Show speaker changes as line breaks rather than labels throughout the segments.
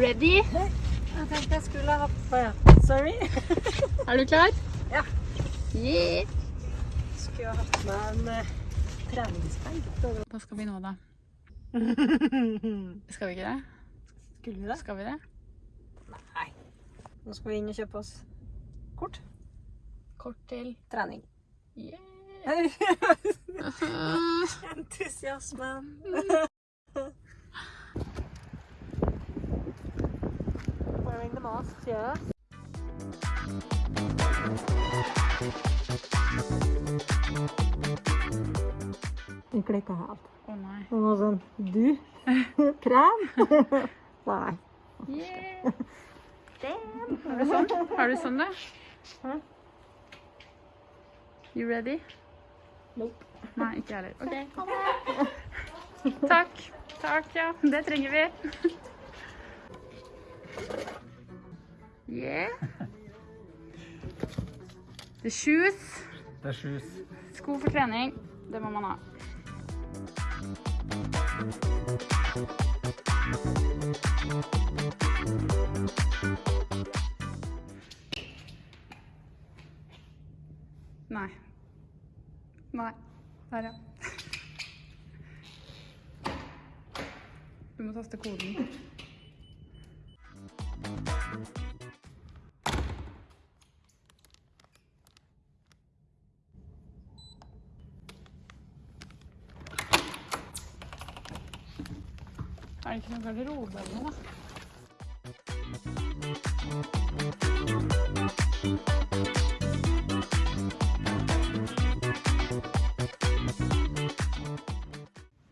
ready?
Jeg tenkte jeg skulle ha på ja. Sorry.
Er du klar?
Ja.
Yeah.
Skulle ha hatt med en uh, treningsbag.
Hva skal vi nå, da? Skal vi ikke det?
Skulle vi det?
Skal vi det?
Nei. Nå skal vi inn og kjøpe oss kort.
Kort til
Trening.
yeah.
Entusiasmen. Wearing the mask, yeah. Helt.
Å nei.
Hun var sånn Du? Krem? Nei.
Yeah. Er du sånn? Er du sånn, da?
Hæ?
You ready?
Nope.
Nei, ikke heller. OK. Takk. Takk, ja. Det trenger vi. Yeah. The shoes.
Er sjus.
Sko for trening. Det må man ha. Nei. Nei. Der, ja. Du må taste koden. Er det ikke noe garderobe eller noe?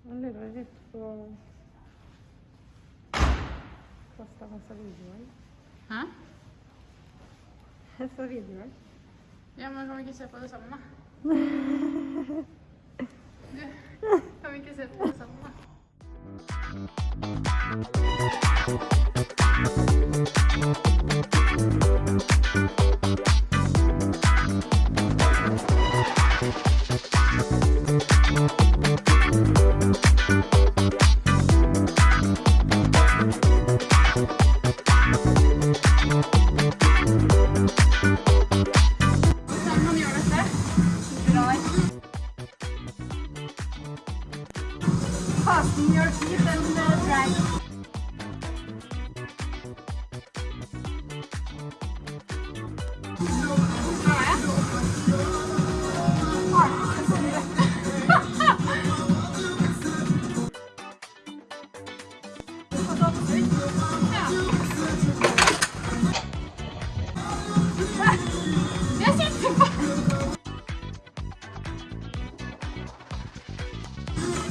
Jeg lurer litt på Kosta masse videoer.
Hæ?
Jeg så videoer.
Ja, men kan vi ikke se på det sammen, da? Du, kan vi ikke se på det sammen, da? Thank you. Your smells right.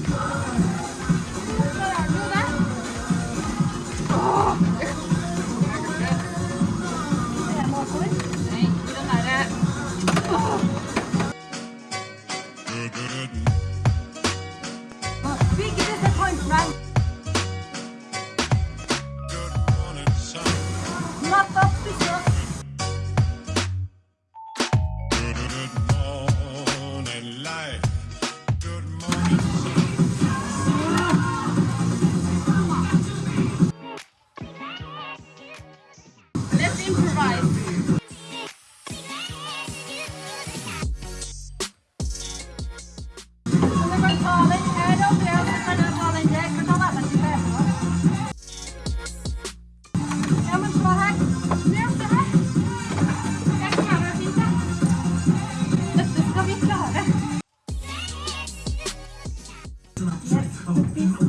Thank you. big disappointment. ね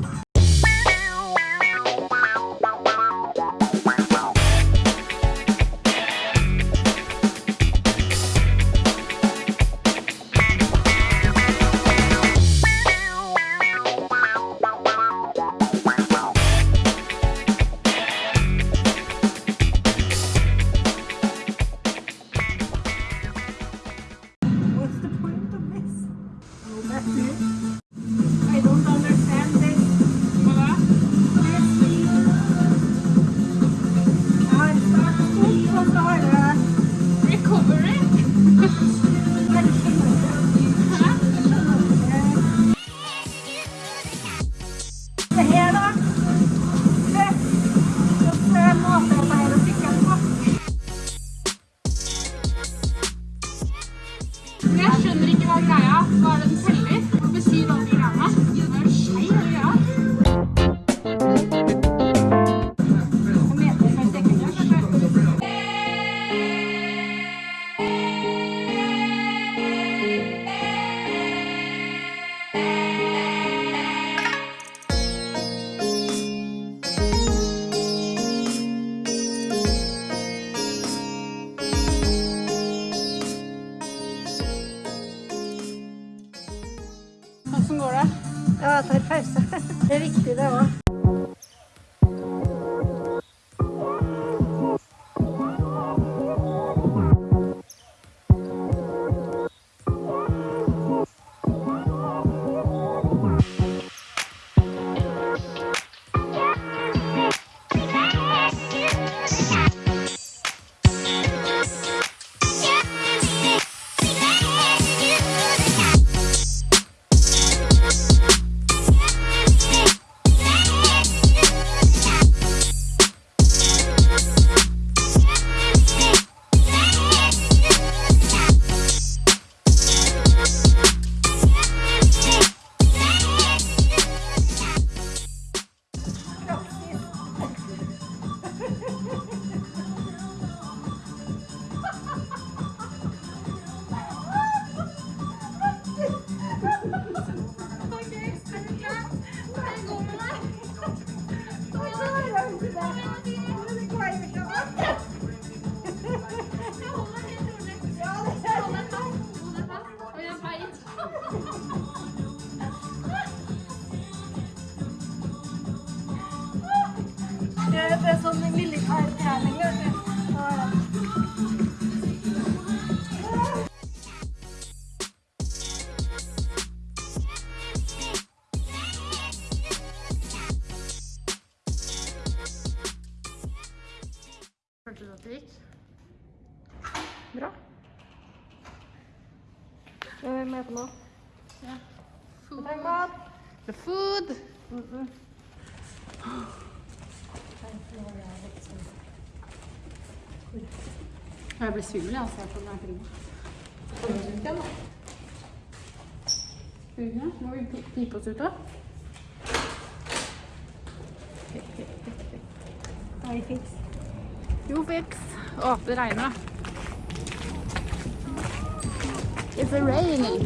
the
head dat
dit. Bra. Vad är på?
Ja.
Food.
The oh. food! Jeg ble svimmel av å se på den filmen. Skal Må vi pipe oss ut da?
Hei, fiks.
Jo, fiks. Å, det regner da. It's raining.